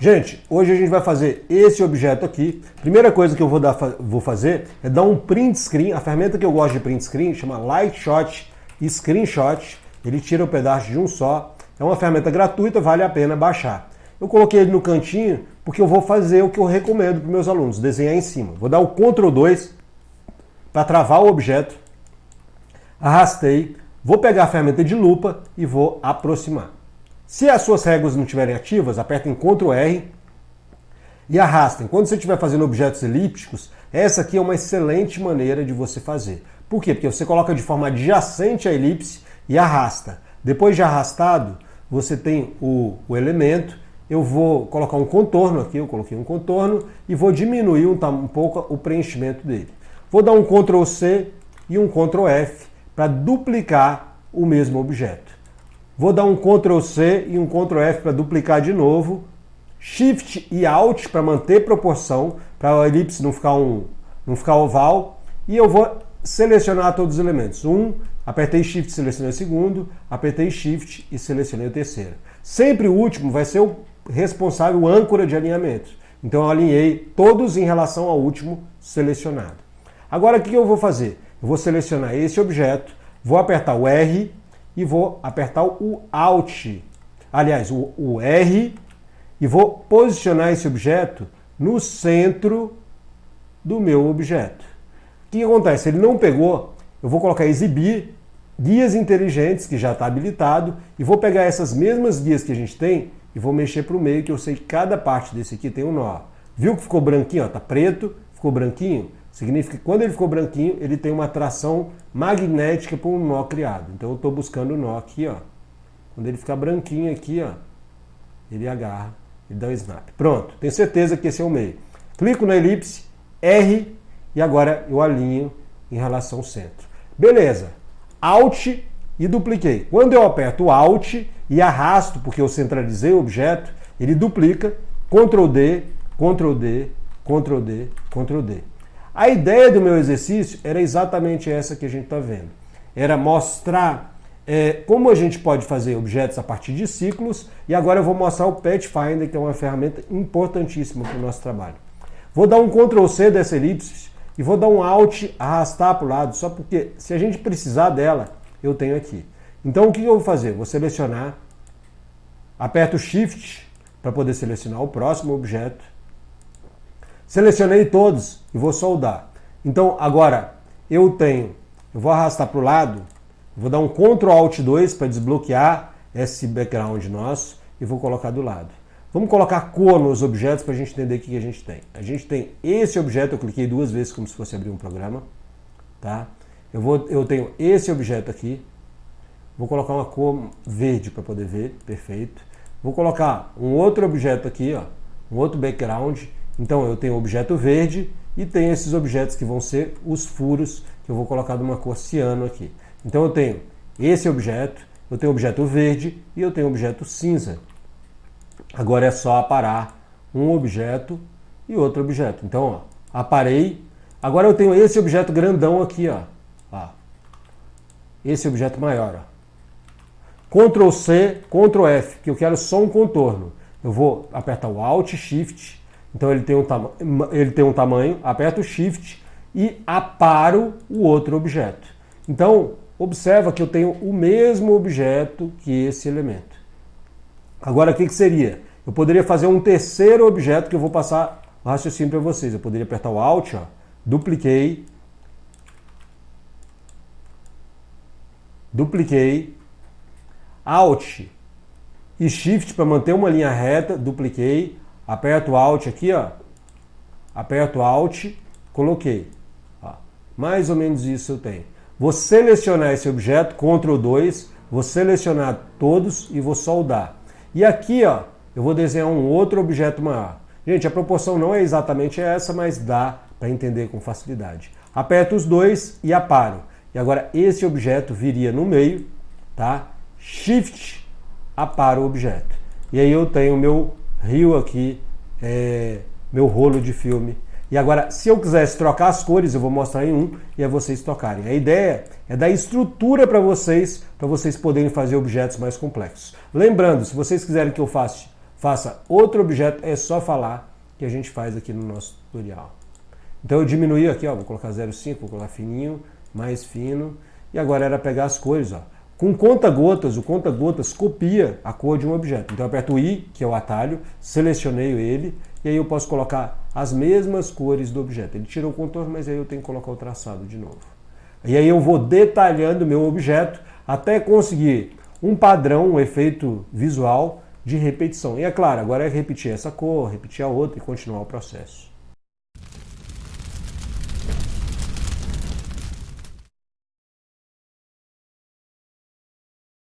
Gente, hoje a gente vai fazer esse objeto aqui. Primeira coisa que eu vou, dar, vou fazer é dar um print screen. A ferramenta que eu gosto de print screen chama Lightshot Screenshot. Ele tira o pedaço de um só. É uma ferramenta gratuita, vale a pena baixar. Eu coloquei ele no cantinho porque eu vou fazer o que eu recomendo para meus alunos, desenhar em cima. Vou dar o Ctrl 2 para travar o objeto. Arrastei. Vou pegar a ferramenta de lupa e vou aproximar. Se as suas réguas não estiverem ativas, apertem Ctrl R e arrastem. Quando você estiver fazendo objetos elípticos, essa aqui é uma excelente maneira de você fazer. Por quê? Porque você coloca de forma adjacente à elipse e arrasta. Depois de arrastado, você tem o, o elemento, eu vou colocar um contorno aqui, eu coloquei um contorno, e vou diminuir um, um pouco o preenchimento dele. Vou dar um Ctrl C e um Ctrl F para duplicar o mesmo objeto. Vou dar um Ctrl C e um Ctrl F para duplicar de novo. Shift e Alt para manter proporção, para a elipse não ficar, um, não ficar oval. E eu vou selecionar todos os elementos. Um, apertei Shift, selecionei o segundo, apertei Shift e selecionei o terceiro. Sempre o último vai ser o responsável, o âncora de alinhamento. Então eu alinhei todos em relação ao último selecionado. Agora o que eu vou fazer? Eu vou selecionar esse objeto, vou apertar o R e vou apertar o Alt, aliás, o, o R, e vou posicionar esse objeto no centro do meu objeto. O que acontece? Ele não pegou, eu vou colocar exibir guias inteligentes, que já está habilitado, e vou pegar essas mesmas guias que a gente tem e vou mexer para o meio, que eu sei que cada parte desse aqui tem um nó. Viu que ficou branquinho? Está preto, ficou branquinho? Significa que quando ele ficou branquinho, ele tem uma atração magnética para um nó criado. Então eu estou buscando o nó aqui, ó. Quando ele ficar branquinho aqui, ó, ele agarra e dá o snap. Pronto, tenho certeza que esse é o meio. Clico na elipse, R, e agora eu alinho em relação ao centro. Beleza, Alt e dupliquei. Quando eu aperto Alt e arrasto, porque eu centralizei o objeto, ele duplica, Ctrl D, Ctrl D, Ctrl D, Ctrl D. A ideia do meu exercício era exatamente essa que a gente está vendo. Era mostrar é, como a gente pode fazer objetos a partir de ciclos e agora eu vou mostrar o Pathfinder, que é uma ferramenta importantíssima para o nosso trabalho. Vou dar um Ctrl C dessa elipse e vou dar um Alt, arrastar para o lado, só porque se a gente precisar dela, eu tenho aqui. Então o que eu vou fazer? Vou selecionar, aperto Shift para poder selecionar o próximo objeto, Selecionei todos e vou soldar. Então agora eu tenho, eu vou arrastar para o lado, vou dar um Ctrl Alt 2 para desbloquear esse background nosso e vou colocar do lado. Vamos colocar cor nos objetos para a gente entender o que a gente tem. A gente tem esse objeto, eu cliquei duas vezes como se fosse abrir um programa. Tá? Eu, vou, eu tenho esse objeto aqui, vou colocar uma cor verde para poder ver, perfeito. Vou colocar um outro objeto aqui, ó, um outro background, então eu tenho objeto verde e tenho esses objetos que vão ser os furos que eu vou colocar de uma cor ciano aqui. Então eu tenho esse objeto, eu tenho objeto verde e eu tenho objeto cinza. Agora é só aparar um objeto e outro objeto. Então, ó, aparei. Agora eu tenho esse objeto grandão aqui, ó. ó. Esse objeto maior, ó. Ctrl C, Ctrl F, que eu quero só um contorno. Eu vou apertar o Alt Shift então ele tem um, ele tem um tamanho, aperto o Shift e aparo o outro objeto. Então, observa que eu tenho o mesmo objeto que esse elemento. Agora, o que, que seria? Eu poderia fazer um terceiro objeto que eu vou passar o raciocínio para vocês. Eu poderia apertar o Alt, ó, dupliquei, dupliquei, Alt e Shift para manter uma linha reta, dupliquei, Aperto Alt aqui, ó. Aperto Alt, coloquei. Ó, mais ou menos isso eu tenho. Vou selecionar esse objeto, Ctrl 2, vou selecionar todos e vou soldar. E aqui, ó, eu vou desenhar um outro objeto maior. Gente, a proporção não é exatamente essa, mas dá para entender com facilidade. Aperto os dois e aparo. E agora esse objeto viria no meio, tá? Shift, aparo o objeto. E aí eu tenho o meu rio aqui, é, meu rolo de filme. E agora, se eu quisesse trocar as cores, eu vou mostrar em um e é vocês tocarem. A ideia é dar estrutura para vocês, para vocês poderem fazer objetos mais complexos. Lembrando, se vocês quiserem que eu faça, faça outro objeto, é só falar que a gente faz aqui no nosso tutorial. Então eu diminuí aqui, ó, vou colocar 0,5, vou colocar fininho, mais fino, e agora era pegar as cores, ó. Com conta-gotas, o conta-gotas copia a cor de um objeto. Então eu aperto o I, que é o atalho, selecionei ele, e aí eu posso colocar as mesmas cores do objeto. Ele tirou o contorno, mas aí eu tenho que colocar o traçado de novo. E aí eu vou detalhando o meu objeto até conseguir um padrão, um efeito visual de repetição. E é claro, agora é repetir essa cor, repetir a outra e continuar o processo.